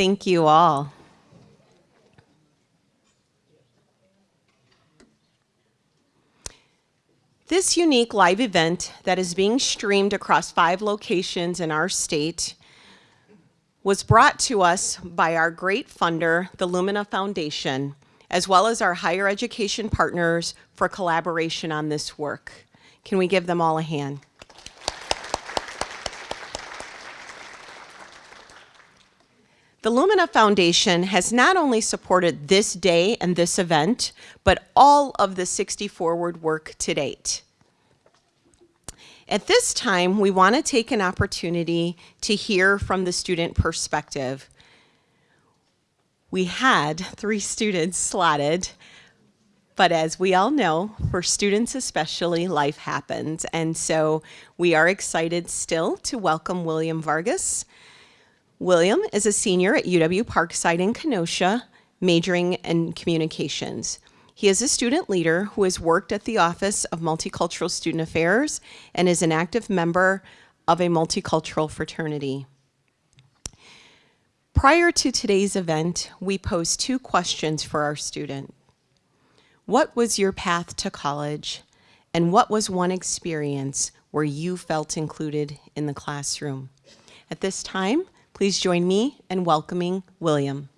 Thank you all. This unique live event that is being streamed across five locations in our state was brought to us by our great funder, the Lumina Foundation, as well as our higher education partners for collaboration on this work. Can we give them all a hand? The Lumina Foundation has not only supported this day and this event, but all of the 60 Forward work to date. At this time, we want to take an opportunity to hear from the student perspective. We had three students slotted, but as we all know, for students especially, life happens. And so we are excited still to welcome William Vargas, William is a senior at UW Parkside in Kenosha, majoring in communications. He is a student leader who has worked at the Office of Multicultural Student Affairs and is an active member of a multicultural fraternity. Prior to today's event, we posed two questions for our student. What was your path to college? And what was one experience where you felt included in the classroom? At this time, Please join me in welcoming William.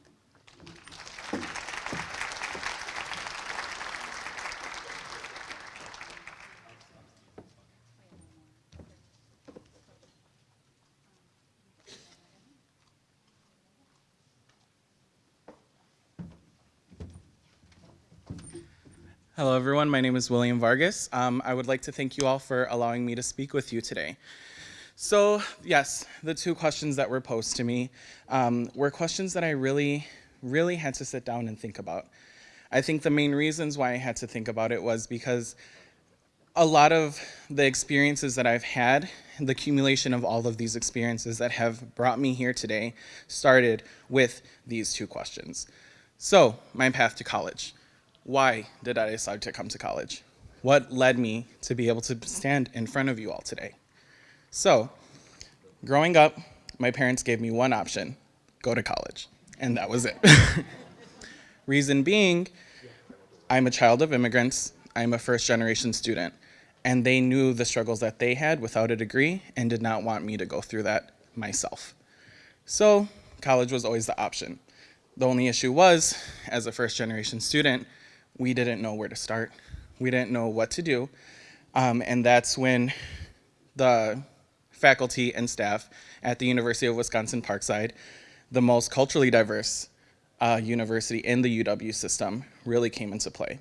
Hello, everyone. My name is William Vargas. Um, I would like to thank you all for allowing me to speak with you today. So yes, the two questions that were posed to me um, were questions that I really, really had to sit down and think about. I think the main reasons why I had to think about it was because a lot of the experiences that I've had, the accumulation of all of these experiences that have brought me here today started with these two questions. So, my path to college. Why did I decide to come to college? What led me to be able to stand in front of you all today? So, growing up, my parents gave me one option go to college. And that was it. Reason being, I'm a child of immigrants, I'm a first generation student, and they knew the struggles that they had without a degree and did not want me to go through that myself. So, college was always the option. The only issue was, as a first generation student, we didn't know where to start. We didn't know what to do. Um, and that's when the faculty, and staff at the University of Wisconsin-Parkside, the most culturally diverse uh, university in the UW system, really came into play.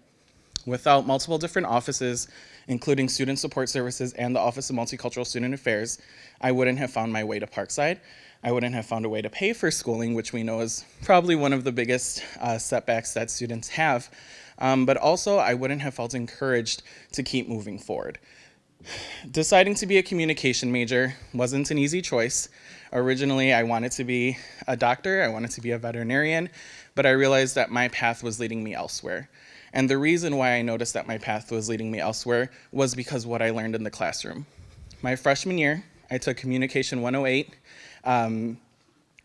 Without multiple different offices, including Student Support Services and the Office of Multicultural Student Affairs, I wouldn't have found my way to Parkside. I wouldn't have found a way to pay for schooling, which we know is probably one of the biggest uh, setbacks that students have. Um, but also, I wouldn't have felt encouraged to keep moving forward. Deciding to be a communication major wasn't an easy choice. Originally, I wanted to be a doctor, I wanted to be a veterinarian, but I realized that my path was leading me elsewhere. And the reason why I noticed that my path was leading me elsewhere was because what I learned in the classroom. My freshman year, I took Communication 108. Um,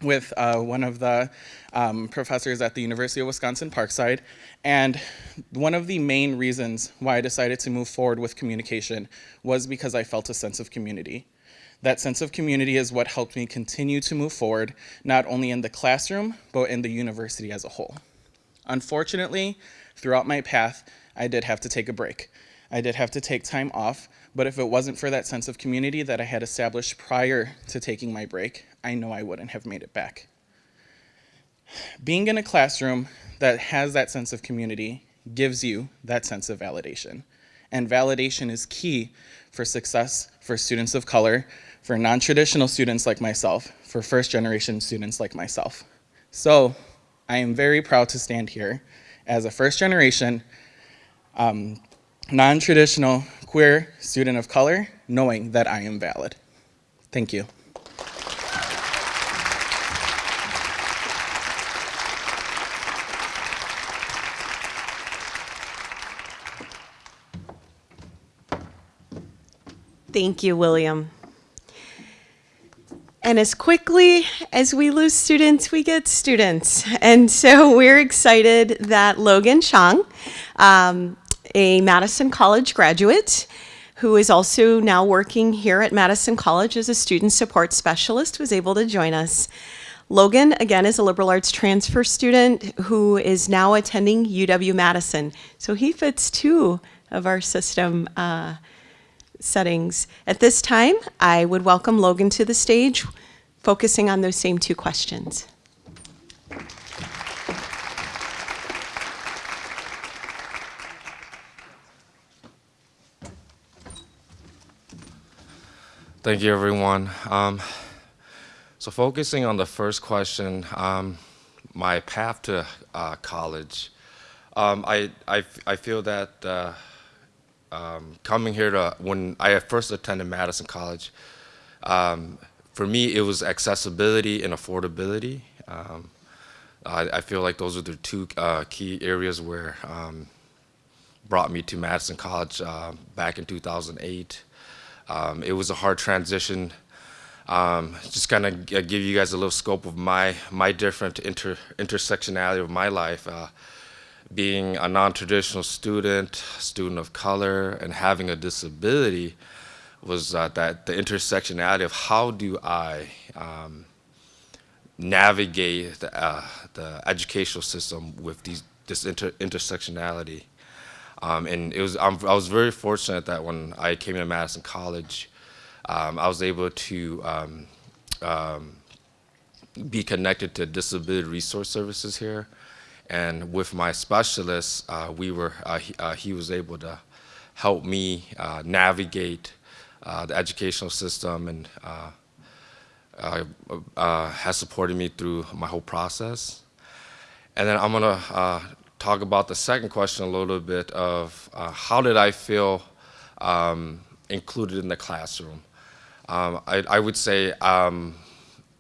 with uh, one of the um, professors at the University of Wisconsin-Parkside. And one of the main reasons why I decided to move forward with communication was because I felt a sense of community. That sense of community is what helped me continue to move forward, not only in the classroom, but in the university as a whole. Unfortunately, throughout my path, I did have to take a break. I did have to take time off, but if it wasn't for that sense of community that I had established prior to taking my break, I know I wouldn't have made it back. Being in a classroom that has that sense of community gives you that sense of validation. And validation is key for success for students of color, for non-traditional students like myself, for first generation students like myself. So I am very proud to stand here as a first generation um, non-traditional queer student of color knowing that I am valid. Thank you. Thank you, William. And as quickly as we lose students, we get students. And so we're excited that Logan Chang, um, a Madison College graduate, who is also now working here at Madison College as a student support specialist, was able to join us. Logan, again, is a liberal arts transfer student who is now attending UW Madison. So he fits two of our system uh, settings. At this time, I would welcome Logan to the stage, focusing on those same two questions. Thank you, everyone. Um, so focusing on the first question, um, my path to uh, college, um, I, I, I feel that uh, um, coming here to, when I first attended Madison College, um, for me it was accessibility and affordability. Um, I, I, feel like those are the two uh, key areas where brought me to Madison College uh, back in 2008. Um, it was a hard transition. Um, just kind of give you guys a little scope of my my different inter intersectionality of my life. Uh, being a non-traditional student, student of color, and having a disability was uh, that the intersectionality of how do I um, navigate the, uh, the, educational system with these, this inter intersectionality. Um, and it was, I'm, i was very fortunate that when I came to Madison College, um, I was able to um, um, be connected to disability resource services here. And with my specialist, uh, we were, uh, he, uh, he, was able to help me uh, navigate uh, the educational system and uh, has supported me through my whole process. And then I'm gonna talk about the second question a little bit of uh, how did I feel um, included in the classroom. Um, I, I, would say um,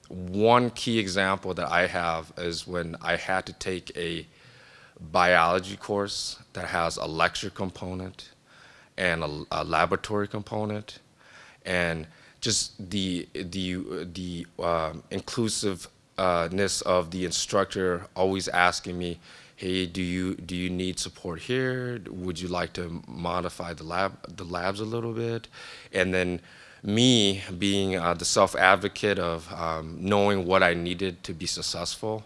one key example that I have is when I had to take a biology course that has a lecture component and a, a laboratory component and just the the the um, inclusiveness of the instructor always asking me hey, do you do you need support here? Would you like to modify the lab the labs a little bit? And then me being uh, the self-advocate of um, knowing what I needed to be successful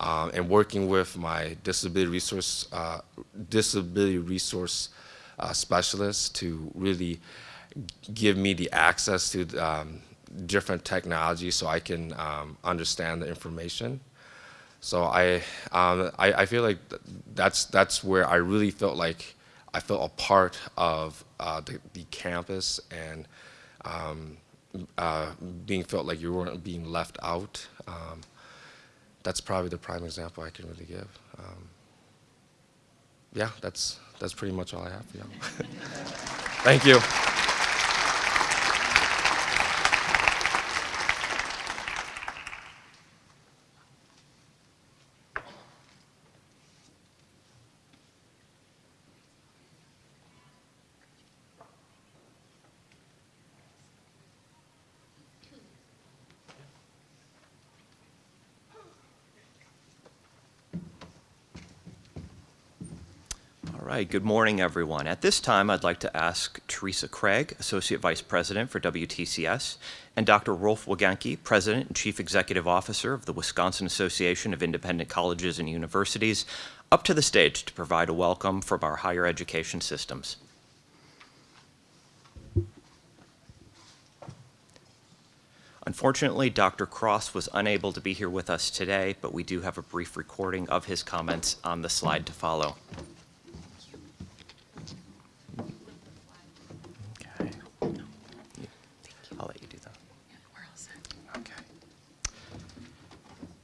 um, and working with my disability resource uh, disability resource uh, specialists to really give me the access to um, different technologies so I can um, understand the information. So I, um, I, I, feel like that's, that's where I really felt like I felt a part of uh, the, the, campus and um, uh, being felt like you weren't being left out. Um, that's probably the prime example I can really give. Um, yeah, that's, that's pretty much all I have. Yeah. Thank you. Good morning, everyone. At this time, I'd like to ask Teresa Craig, Associate Vice President for WTCS, and Dr. Rolf Wegenke, President and Chief Executive Officer of the Wisconsin Association of Independent Colleges and Universities, up to the stage to provide a welcome from our higher education systems. Unfortunately, Dr. Cross was unable to be here with us today, but we do have a brief recording of his comments on the slide to follow.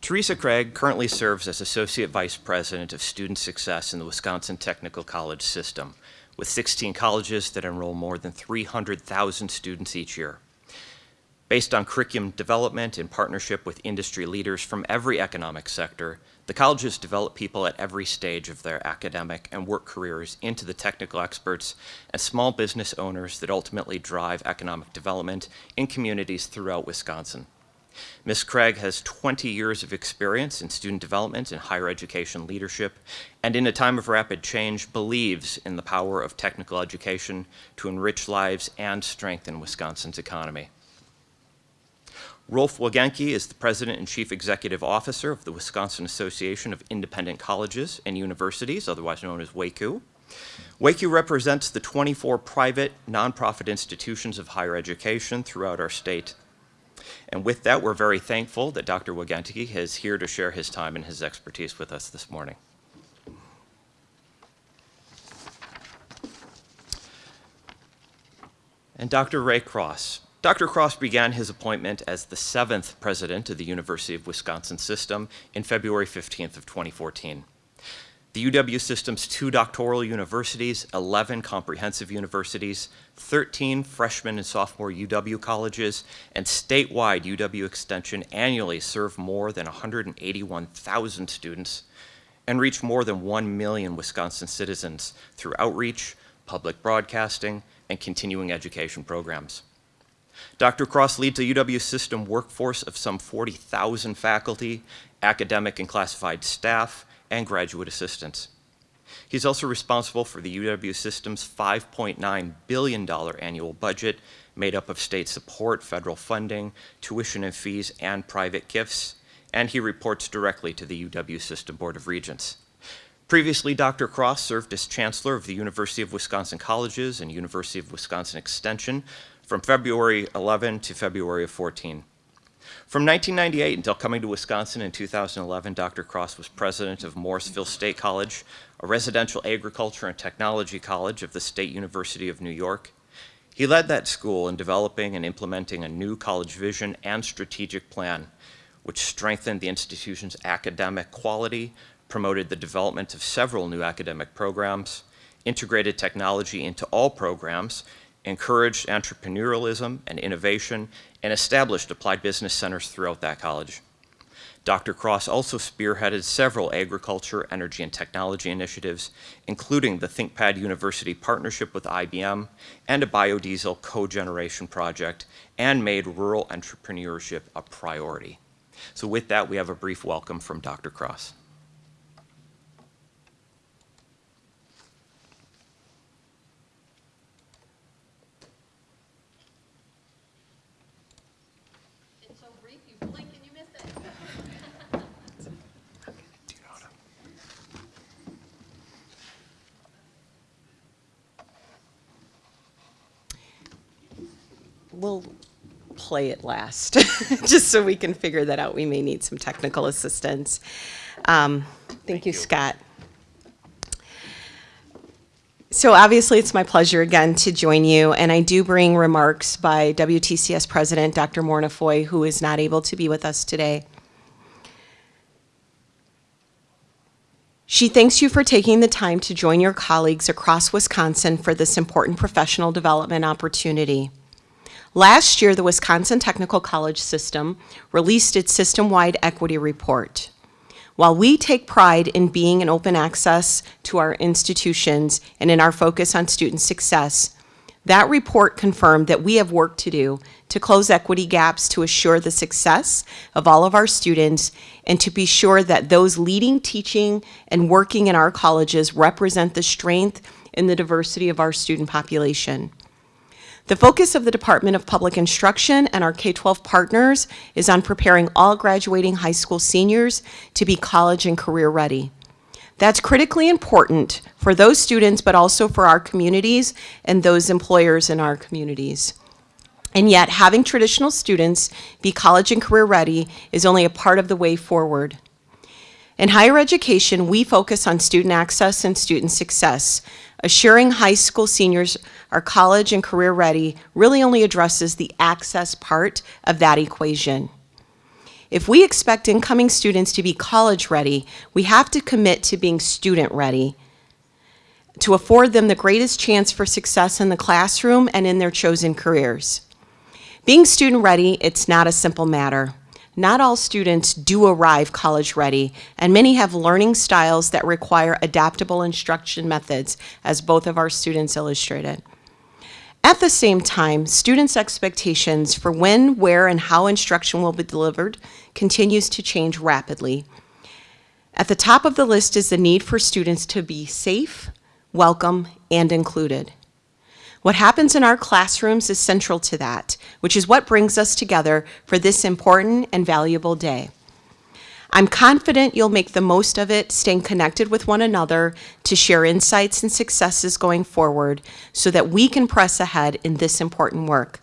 Teresa Craig currently serves as Associate Vice President of Student Success in the Wisconsin Technical College System, with 16 colleges that enroll more than 300,000 students each year. Based on curriculum development in partnership with industry leaders from every economic sector, the colleges develop people at every stage of their academic and work careers into the technical experts and small business owners that ultimately drive economic development in communities throughout Wisconsin. Ms. Craig has 20 years of experience in student development and higher education leadership, and in a time of rapid change, believes in the power of technical education to enrich lives and strengthen Wisconsin's economy. Rolf Wegenke is the President and Chief Executive Officer of the Wisconsin Association of Independent Colleges and Universities, otherwise known as WAICU. WAICU represents the 24 private, nonprofit institutions of higher education throughout our state. And with that, we're very thankful that Dr. Wegenke is here to share his time and his expertise with us this morning. And Dr. Ray Cross. Dr. Cross began his appointment as the seventh president of the University of Wisconsin system in February 15th of 2014. The UW system's two doctoral universities, 11 comprehensive universities, 13 freshman and sophomore UW colleges, and statewide UW Extension annually serve more than 181,000 students and reach more than 1 million Wisconsin citizens through outreach, public broadcasting, and continuing education programs. Dr. Cross leads a UW system workforce of some 40,000 faculty, academic and classified staff, and graduate assistants. He's also responsible for the UW system's $5.9 billion annual budget made up of state support, federal funding, tuition and fees, and private gifts, and he reports directly to the UW System Board of Regents. Previously, Dr. Cross served as Chancellor of the University of Wisconsin Colleges and University of Wisconsin Extension from February 11 to February of 14. From 1998 until coming to Wisconsin in 2011, Dr. Cross was president of Morrisville State College, a residential agriculture and technology college of the State University of New York. He led that school in developing and implementing a new college vision and strategic plan, which strengthened the institution's academic quality, promoted the development of several new academic programs, integrated technology into all programs, encouraged entrepreneurialism and innovation, and established applied business centers throughout that college. Dr. Cross also spearheaded several agriculture, energy, and technology initiatives, including the ThinkPad University partnership with IBM and a biodiesel cogeneration project, and made rural entrepreneurship a priority. So with that, we have a brief welcome from Dr. Cross. It's so brief, you blink and you miss it. We'll play it last, just so we can figure that out. We may need some technical assistance. Um, Thank you, Scott. So obviously, it's my pleasure again to join you, and I do bring remarks by WTCS President Dr. Morna Foy, who is not able to be with us today. She thanks you for taking the time to join your colleagues across Wisconsin for this important professional development opportunity. Last year, the Wisconsin Technical College System released its system-wide equity report. While we take pride in being an open access to our institutions and in our focus on student success, that report confirmed that we have work to do to close equity gaps to assure the success of all of our students and to be sure that those leading teaching and working in our colleges represent the strength and the diversity of our student population. The focus of the Department of Public Instruction and our K-12 partners is on preparing all graduating high school seniors to be college and career ready. That's critically important for those students, but also for our communities and those employers in our communities. And yet, having traditional students be college and career ready is only a part of the way forward. In higher education, we focus on student access and student success. Assuring high school seniors are college and career ready really only addresses the access part of that equation. If we expect incoming students to be college ready, we have to commit to being student ready to afford them the greatest chance for success in the classroom and in their chosen careers. Being student ready, it's not a simple matter. Not all students do arrive college ready, and many have learning styles that require adaptable instruction methods, as both of our students illustrated. At the same time, students' expectations for when, where, and how instruction will be delivered continues to change rapidly. At the top of the list is the need for students to be safe, welcome, and included. What happens in our classrooms is central to that, which is what brings us together for this important and valuable day. I'm confident you'll make the most of it, staying connected with one another to share insights and successes going forward so that we can press ahead in this important work.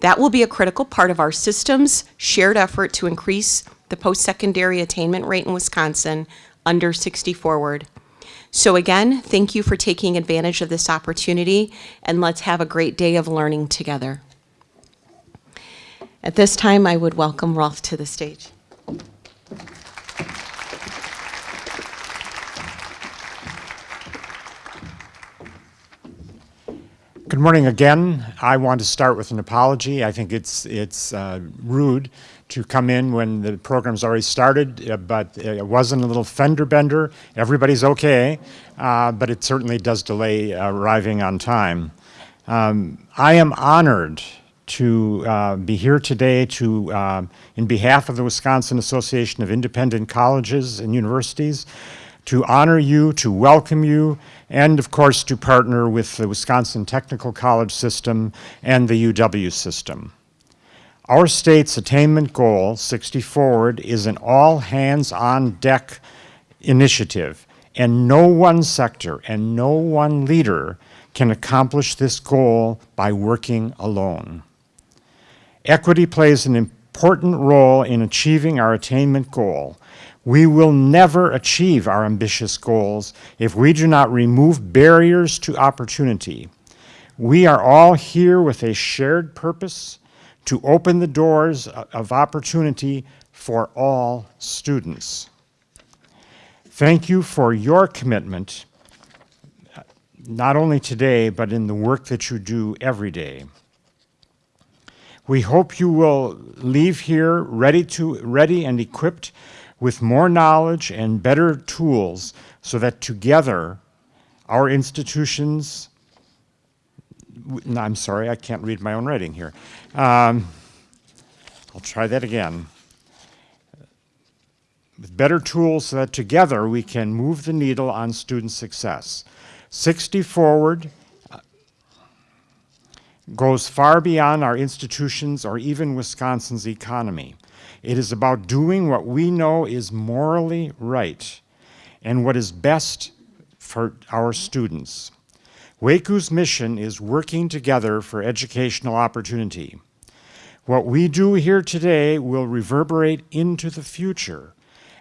That will be a critical part of our system's shared effort to increase the post-secondary attainment rate in Wisconsin under 60 forward. So again, thank you for taking advantage of this opportunity, and let's have a great day of learning together. At this time, I would welcome Rolf to the stage. Good morning again. I want to start with an apology. I think it's it's uh, rude to come in when the program's already started, uh, but it wasn't a little fender bender. Everybody's okay, uh, but it certainly does delay arriving on time. Um, I am honored to uh, be here today to, uh, in behalf of the Wisconsin Association of Independent Colleges and Universities, to honor you, to welcome you, and of course to partner with the Wisconsin Technical College system and the UW system. Our state's attainment goal, 60 Forward, is an all hands on deck initiative, and no one sector and no one leader can accomplish this goal by working alone. Equity plays an important role in achieving our attainment goal. We will never achieve our ambitious goals if we do not remove barriers to opportunity. We are all here with a shared purpose to open the doors of opportunity for all students. Thank you for your commitment, uh, not only today, but in the work that you do every day. We hope you will leave here ready, to, ready and equipped with more knowledge and better tools so that together our institutions, no, I'm sorry, I can't read my own writing here. Um, I'll try that again. With better tools so that together we can move the needle on student success. 60 Forward uh, goes far beyond our institutions or even Wisconsin's economy. It is about doing what we know is morally right and what is best for our students. WAICU's mission is working together for educational opportunity. What we do here today will reverberate into the future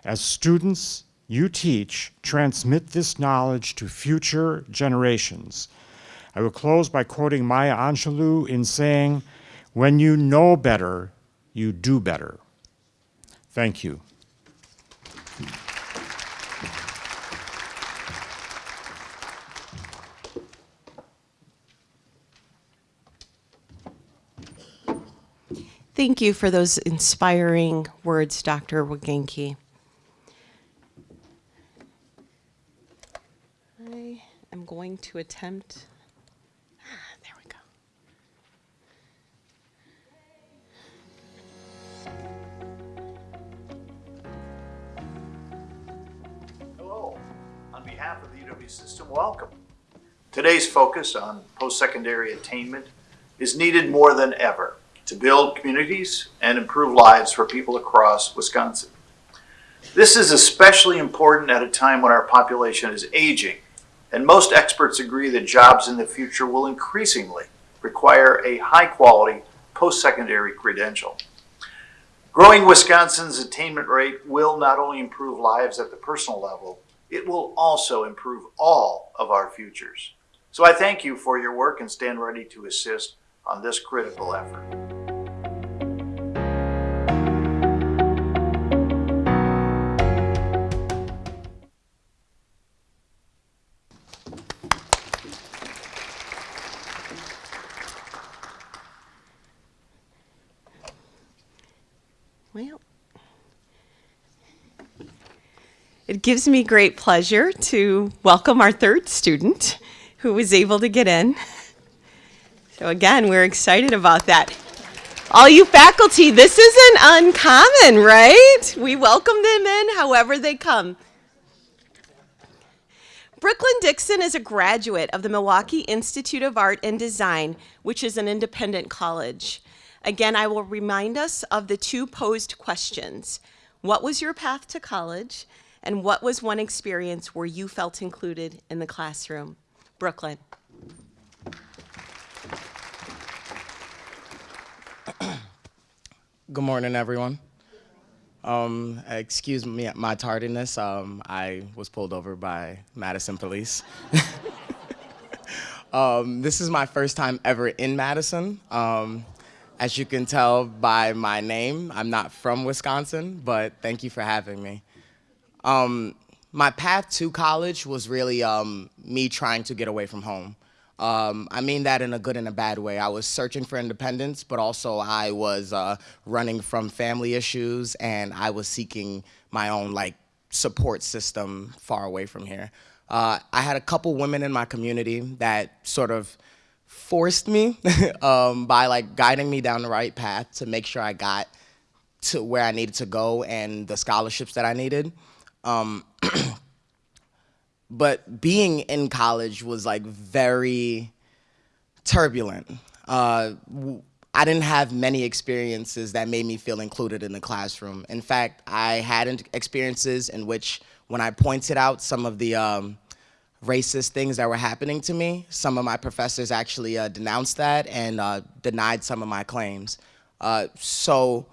as students you teach transmit this knowledge to future generations. I will close by quoting Maya Angelou in saying, when you know better, you do better. Thank you. Thank you for those inspiring words, Dr. Wegenke. I am going to attempt, Today's focus on post-secondary attainment is needed more than ever to build communities and improve lives for people across Wisconsin. This is especially important at a time when our population is aging, and most experts agree that jobs in the future will increasingly require a high-quality post-secondary credential. Growing Wisconsin's attainment rate will not only improve lives at the personal level, it will also improve all of our futures. So I thank you for your work and stand ready to assist on this critical effort. Well, it gives me great pleasure to welcome our third student who was able to get in. So again, we're excited about that. All you faculty, this isn't uncommon, right? We welcome them in however they come. Brooklyn Dixon is a graduate of the Milwaukee Institute of Art and Design, which is an independent college. Again, I will remind us of the two posed questions. What was your path to college? And what was one experience where you felt included in the classroom? Brooklyn. Good morning, everyone. Um, excuse me, my tardiness. Um, I was pulled over by Madison police. um, this is my first time ever in Madison. Um, as you can tell by my name, I'm not from Wisconsin, but thank you for having me. My path to college was really um, me trying to get away from home. Um, I mean that in a good and a bad way. I was searching for independence, but also I was uh, running from family issues and I was seeking my own like support system far away from here. Uh, I had a couple women in my community that sort of forced me um, by like guiding me down the right path to make sure I got to where I needed to go and the scholarships that I needed. Um, but being in college was like very turbulent. Uh, I didn't have many experiences that made me feel included in the classroom. In fact, I had experiences in which when I pointed out some of the um, racist things that were happening to me, some of my professors actually uh, denounced that and uh, denied some of my claims. Uh, so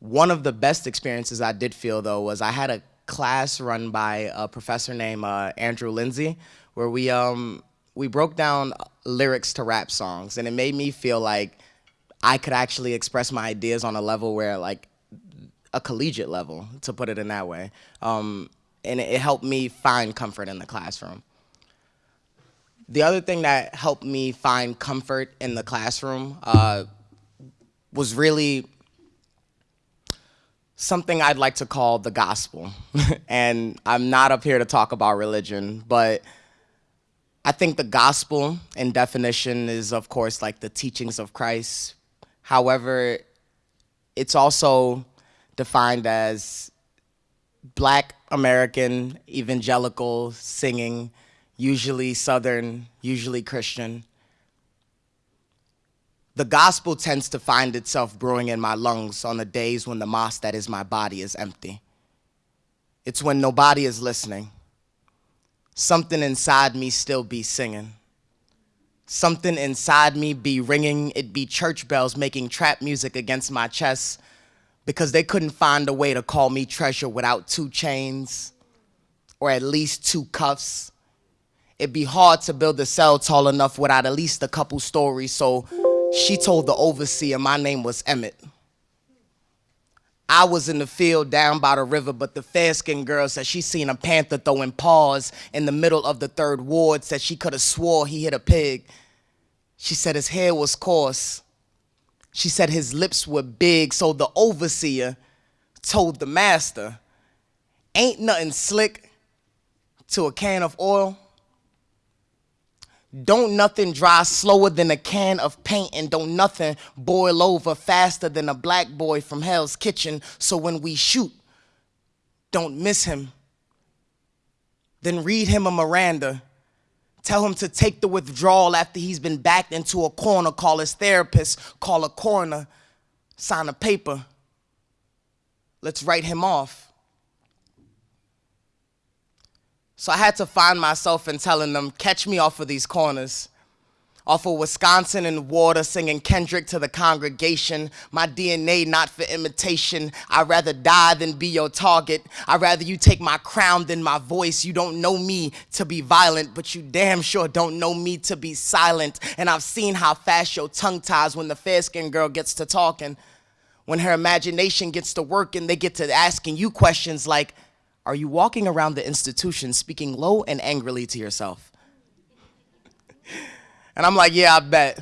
one of the best experiences I did feel though was I had a class run by a professor named uh, Andrew Lindsay, where we um we broke down lyrics to rap songs, and it made me feel like I could actually express my ideas on a level where like a collegiate level, to put it in that way. Um, and it helped me find comfort in the classroom. The other thing that helped me find comfort in the classroom uh, was really something I'd like to call the gospel. and I'm not up here to talk about religion, but I think the gospel in definition is, of course, like the teachings of Christ. However, it's also defined as black American evangelical singing, usually Southern, usually Christian, the gospel tends to find itself brewing in my lungs on the days when the mosque that is my body is empty. It's when nobody is listening. Something inside me still be singing. Something inside me be ringing, it be church bells making trap music against my chest because they couldn't find a way to call me treasure without two chains or at least two cuffs. It'd be hard to build a cell tall enough without at least a couple stories, so she told the overseer my name was Emmett. I was in the field down by the river, but the fair-skinned girl said she seen a panther throwing paws in the middle of the third ward, said she could have swore he hit a pig. She said his hair was coarse. She said his lips were big, so the overseer told the master, ain't nothing slick to a can of oil. Don't nothing dry slower than a can of paint and don't nothing boil over faster than a black boy from Hell's Kitchen. So when we shoot, don't miss him. Then read him a Miranda. Tell him to take the withdrawal after he's been backed into a corner. Call his therapist, call a coroner, sign a paper. Let's write him off. So I had to find myself in telling them, catch me off of these corners. Off of Wisconsin and water, singing Kendrick to the congregation. My DNA not for imitation. I'd rather die than be your target. I'd rather you take my crown than my voice. You don't know me to be violent, but you damn sure don't know me to be silent. And I've seen how fast your tongue ties when the fair-skinned girl gets to talking. When her imagination gets to working, they get to asking you questions like, are you walking around the institution speaking low and angrily to yourself? and I'm like, yeah, I bet.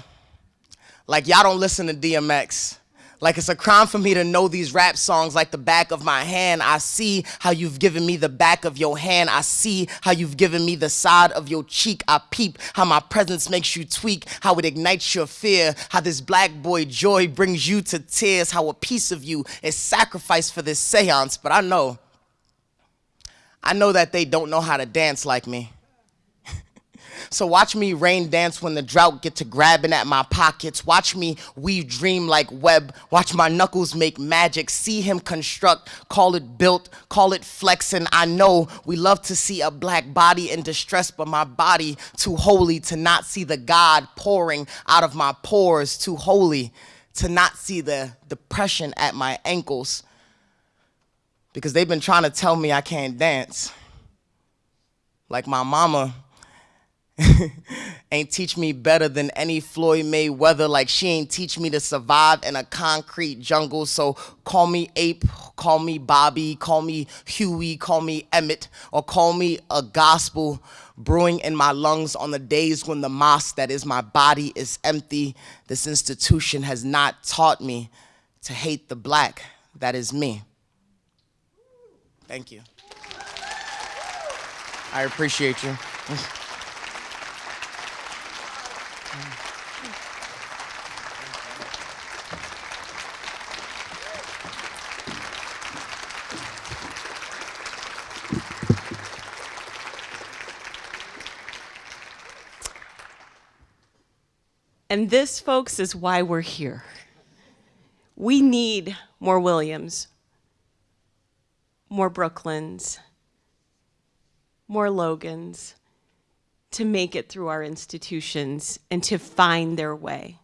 Like, y'all don't listen to DMX. Like it's a crime for me to know these rap songs like the back of my hand. I see how you've given me the back of your hand. I see how you've given me the side of your cheek. I peep how my presence makes you tweak, how it ignites your fear, how this black boy joy brings you to tears, how a piece of you is sacrificed for this seance. But I know, I know that they don't know how to dance like me. So watch me rain dance when the drought get to grabbing at my pockets. Watch me weave dream like web. Watch my knuckles make magic. See him construct, call it built, call it flexing. I know we love to see a black body in distress, but my body too holy to not see the God pouring out of my pores. Too holy to not see the depression at my ankles. Because they've been trying to tell me I can't dance. Like my mama ain't teach me better than any Floyd Mayweather. Like she ain't teach me to survive in a concrete jungle. So call me Ape, call me Bobby, call me Huey, call me Emmett, or call me a gospel brewing in my lungs on the days when the mosque that is my body is empty. This institution has not taught me to hate the black that is me. Thank you. I appreciate you. And this, folks, is why we're here. We need more Williams, more Brooklyns, more Logans to make it through our institutions and to find their way.